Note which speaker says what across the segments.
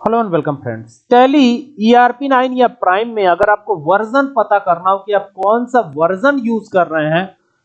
Speaker 1: Hello and welcome friends Tally ERP 9 या prime में अगर आपको वर्जन पता करना हो कि आप कौन सा वर्जन यूज़ कर रहे हैं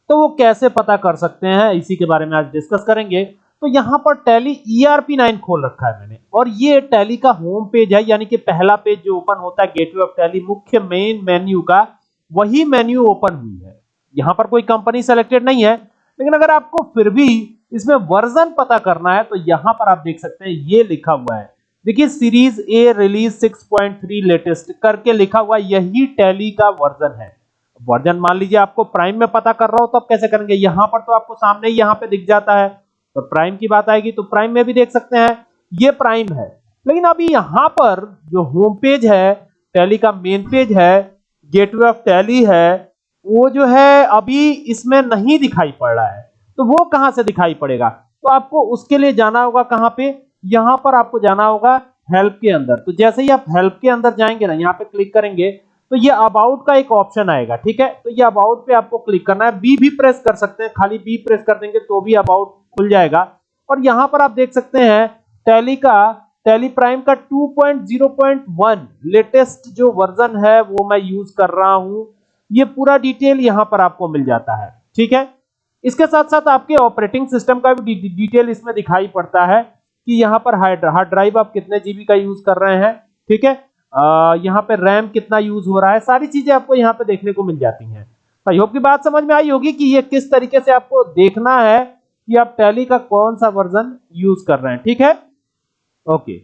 Speaker 1: तो वो कैसे पता कर सकते हैं, इसी के बारे में आज डिस्कस करेंगे। तो यहाँ पर टैली ईआरपी 9 खोल रखा है मैंने। और ये टैली का होम पेज है, यानी कि पहला पेज जो ओपन होता है गेटवे ऑफ़ टैली मुख्य मेन मेन्यू का, वही मेन्यू ओपन हुई है। यहाँ पर कोई कंपनी सेलेक्टेड नहीं है, लेकिन अगर आपको फिर भी इसमें वर्जन पता करना है तो यहाँ पर आप देख सकते हैं, ये लिखा हुआ है। देखिए सीरीज़ ए रिलीज़ 6.3 लेटेस्ट करके लिखा हुआ यही टैली का वर्जन है। वर्जन मान लीजिए, आपको प्राइम में पता कर रहा हो तो आप कैसे करेंगे? यहाँ पर तो आपको सामने यहाँ पे दिख जाता है। तो प्राइम की बात आएगी तो प्राइम में भी देख सकते हैं, ये प्राइम है। लेकिन अभी यहाँ पर जो होम पेज है टैली का मेन पेज है गेटवे ऑफ़ टैली है, वो जो है अभी इसमें नहीं दिखाई पड़ रहा है। तो वो कहाँ से दिखाई पड़ेगा? तो आपको उसके लिए जाना होगा कहाँ पे? यहाँ पर आपको जाना होगा हेल्प के अंदर। तो जैसे ही आप हेल्प के अंदर जाएँगे ना, यहाँ पे क्लिक करेंगे तो ये अबाउट का एक ऑप्शन आएगा, ठीक है? तो ये अबाउट पे आपको क्लिक करना है। बी भी प्रेस कर सकते हैं, खाली बी प्रेस कर देंगे तो भी अबाउट खुल जाएगा। और यहाँ पर आप देख सकते हैं टैली का टैली प्राइम का 2.0.1 लेटेस्ट जो वर्जन है, वो मैं यूज़ कर रहा हूँ। ये पूरा डिटेल यहाँ पर आपको मिल जाता है, ठीक है? इसके साथ साथ आपके ऑपरेटिंग सिस्टम का भी डिटेल इसमें दिखाई पड़ता है। कि यहाँ पर हार्ड हार्ड ड्राइव आप कितने जीबी का यूज़ कर रहे हैं, ठीक है? यहाँ पे रैम कितना यूज़ हो रहा है, सारी चीज़ें आपको यहाँ पे देखने को मिल जाती हैं। आई होप की बात समझ में आई होगी कि ये किस तरीके से आपको देखना है कि आप टैली का कौन सा वर्जन यूज़ कर रहे हैं, ठीक है? ओके